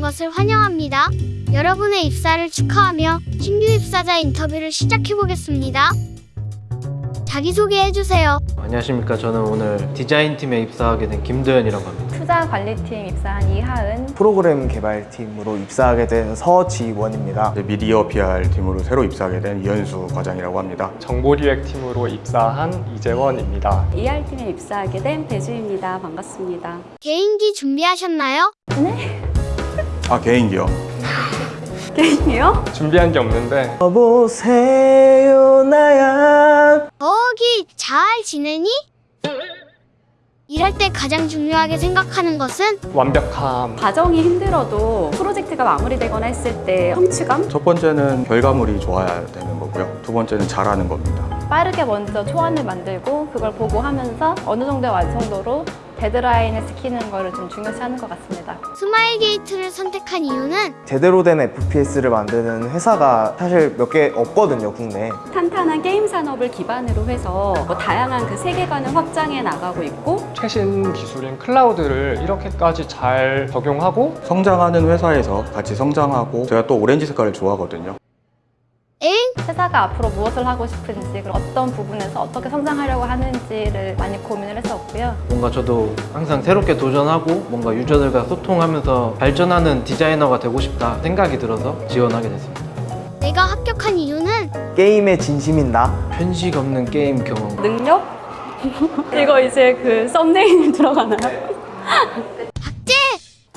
것을 환영합니다. 여러분의 입사를 축하하며 신규 입사자 인터뷰를 시작해 보겠습니다. 자기소개해 주세요. 안녕하십니까 저는 오늘 디자인팀에 입사하게 된 김도현이라고 합니다 투자 관리팀 입사한 이하은 프로그램 개발팀으로 입사하게 된 서지원입니다. 미디어 PR 팀으로 새로 입사하게 된 이현수 과장이라고 합니다. 정보기획팀으로 입사한 이재원입니다. ER팀에 입사하게 된 배주입니다. 반갑습니다. 개인기 준비하셨나요? 아 개인기요. 게임이요? 준비한 게 없는데 여보세요 나야 거기 잘 지내니? 일할 때 가장 중요하게 생각하는 것은 완벽함, 과정이 힘들어도 프로젝트가 마무리되거나 했을 때 성취감? 첫 번째는 결과물이 좋아야 되는 거고요. 두 번째는 잘하는 겁니다. 빠르게 먼저 초안을 만들고 그걸 보고 하면서 어느 정도의 완성도로 데드라인을 지키는 거를 좀 중요시하는 것 같습니다. 스마일 게이트를 선택한 이유는 제대로 된 FPS를 만드는 회사가 사실 몇 개 없거든요 국내에. 탄탄한 게임 산업을 기반으로 해서 뭐 다양한 그 세계관을 확장해 나가고 있고 최신 기술인 클라우드를 이렇게까지 잘 적용하고 성장하는 회사에서 같이 성장하고 제가 또 오렌지 색깔을 좋아하거든요. 엥? 회사가 앞으로 무엇을 하고 싶은지 그리고 어떤 부분에서 어떻게 성장하려고 하는지를 많이 고민을 했었고요. 뭔가 저도 항상 새롭게 도전하고 뭔가 유저들과 소통하면서 발전하는 디자이너가 되고 싶다 생각이 들어서 지원하게 됐습니다 내가 합격한 이유는 게임에 진심인 나. 편식 없는 게임 경험 능력? 이거 이제 그 썸네일 들어가나요?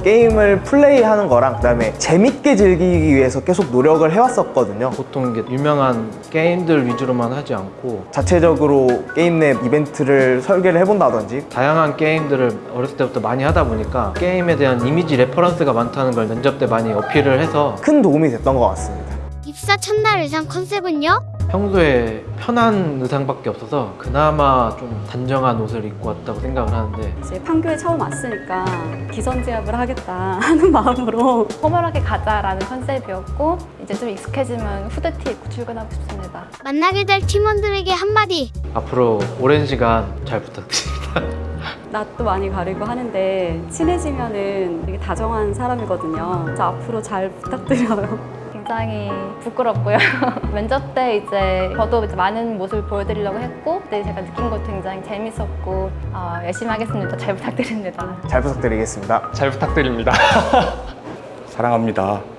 게임을 플레이하는 거랑 그다음에 재밌게 즐기기 위해서 계속 노력을 해왔었거든요. 보통 이게 유명한 게임들 위주로만 하지 않고 자체적으로 게임 내 이벤트를 설계를 해본다든지 다양한 게임들을 어렸을 때부터 많이 하다 보니까 게임에 대한 이미지 reference가 많다는 걸 면접 때 많이 어필을 해서 큰 도움이 됐던 것 같습니다. 입사 첫날 의상 컨셉은요? 평소에 편한 의상밖에 없어서 그나마 좀 단정한 옷을 입고 왔다고 생각을 하는데 이제 판교에 처음 왔으니까 기선제압을 하겠다 하는 마음으로 포멀하게 가자라는 컨셉이었고 이제 좀 익숙해지면 후드티 입고 출근하고 싶습니다. 만나게 될 팀원들에게 한마디. 앞으로 오랜 시간 잘 부탁드립니다 낯도 많이 가리고 하는데 친해지면은 되게 다정한 사람이거든요. 저 앞으로 잘 부탁드려요. 굉장히 부끄럽고요. 면접 때 이제 저도 이제 많은 모습을 보여드리려고 했고 그때 제가 느낀 것도 굉장히 재밌었고 어, 열심히 하겠습니다. 잘 부탁드립니다. 잘 부탁드리겠습니다. 잘 부탁드립니다. 사랑합니다.